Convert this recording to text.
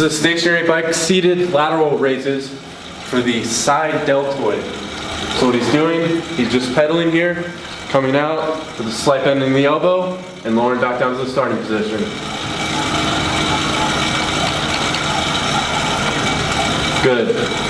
is a stationary bike seated lateral raises for the side deltoid. So what he's doing, he's just pedaling here, coming out with a slight bend in the elbow, and lowering back down to the starting position. Good.